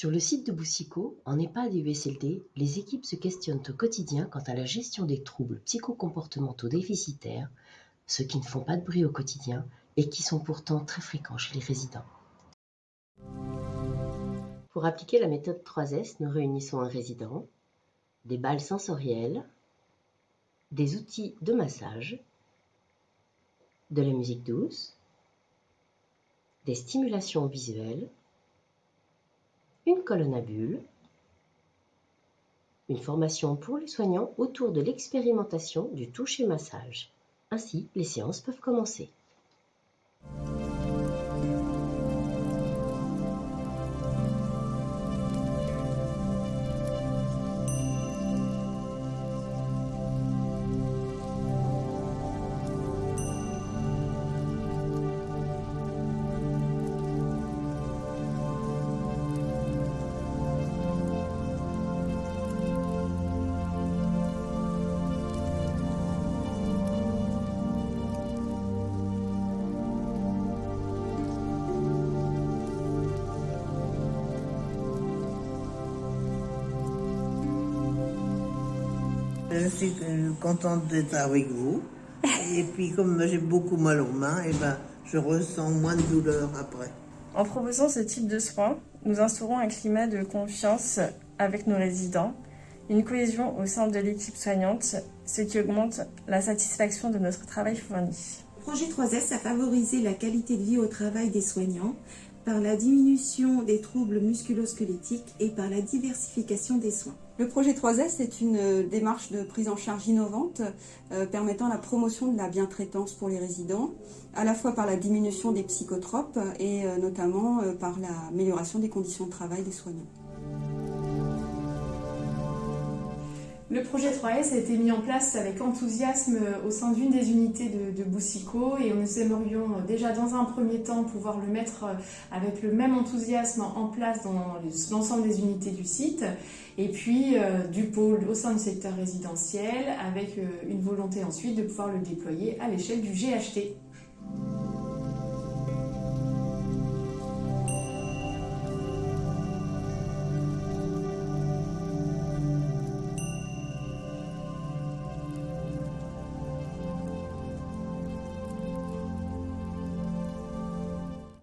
Sur le site de Boussico, en EHPAD et USLD, les équipes se questionnent au quotidien quant à la gestion des troubles psychocomportementaux déficitaires, ceux qui ne font pas de bruit au quotidien et qui sont pourtant très fréquents chez les résidents. Pour appliquer la méthode 3S, nous réunissons un résident, des balles sensorielles, des outils de massage, de la musique douce, des stimulations visuelles, une colonne à bulles, une formation pour les soignants autour de l'expérimentation du toucher-massage. Ainsi, les séances peuvent commencer. Je suis euh, contente d'être avec vous. Et puis comme j'ai beaucoup mal aux mains, et ben, je ressens moins de douleur après. En proposant ce type de soins, nous instaurons un climat de confiance avec nos résidents, une cohésion au sein de l'équipe soignante, ce qui augmente la satisfaction de notre travail fourni. Le projet 3S a favorisé la qualité de vie au travail des soignants par la diminution des troubles musculo-squelettiques et par la diversification des soins. Le projet 3S est une euh, démarche de prise en charge innovante euh, permettant la promotion de la bientraitance pour les résidents, à la fois par la diminution des psychotropes et euh, notamment par l'amélioration des conditions de travail des soignants. Le projet 3S a été mis en place avec enthousiasme au sein d'une des unités de, de, et nous aimerions déjà dans un premier temps pouvoir le mettre avec le même enthousiasme en place dans l'ensemble des unités du site et puis euh, du pôle au sein du secteur résidentiel avec euh, une volonté ensuite de pouvoir le déployer à l'échelle du GHT.